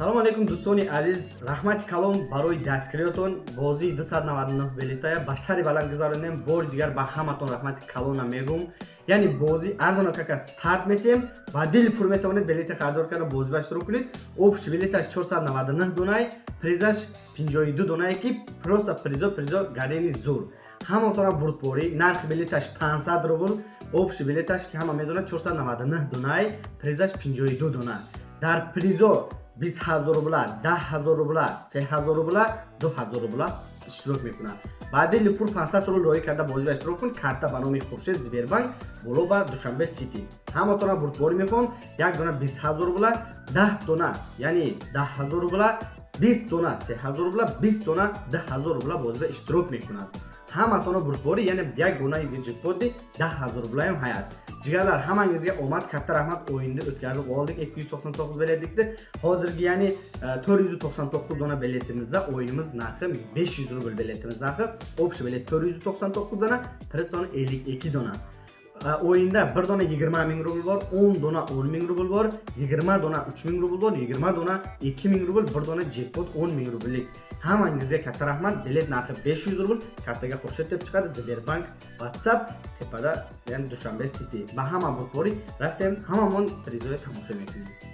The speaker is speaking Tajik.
салому алейкум дӯстони азиз. Раҳмати калом барои дастгириётон бозии 299 билетая ба сари баланд гузаронем бори дигар ба ҳаматон раҳмати калона мегӯм яъне бозӣ арзона кака старт метем. Ба дили пур метавонед билети харидор карда бозӣ ба иштирок кунед. Общ билеташ 499 донай призаш 52 донае ки просто призо призо гарени зур. Ҳаматона бурдборӣ нархи билеташ 500 рубл общ билеташ ки ҳама медонад 499 донай призаш 52 дона дар призо 20000 рубла 10000 рубла 3000 рубла 2000 рубла иштирок мекунад. Баъди липур 500 рубл роӣ карда бозиро иштирок кун карта ба номи хуршед зибербанк боло ба душанбе сити. Ҳаматона бурдборӣ мехоҳам як дона 20000 рубла 10 дона яъне 10000 рубла 20 дона 3000 рубла 20 дона 10000 рубла бозиро иштирок мекунад hammatini burib bo'ldi yana yagona yigit bo'ldik dahazur bilan hayat jigarlar hammangizga omad katta rahmat o'yinni o'tkazib oldik ikki yuz to'qson to'qqiz biletlikda hozirgi ya'ni to'rt yuz to'qson to'qqiz dona biletimizda o'yinimiz narxi besh yuz rubl biletimiz narxi общий bilet to'rt yuz to'qson to'qqiz dona priz soni ellik ikki dona o'yinda bir dona 20 ming rubl bor 10 dona 10 ming rubl bor 20 dona 3 ming rubl bor 20 dona 2 ming rubl bir dona jekpot 10 ming rubllik ҳамангизга катта раҳмат билет нархи 500 рубл картага хуршед деп чиқад сбербанк ватсап тепада яъне душанбе сити ба ҳама бурдборӣ рафтем ҳамамон призоя тамошо мекунем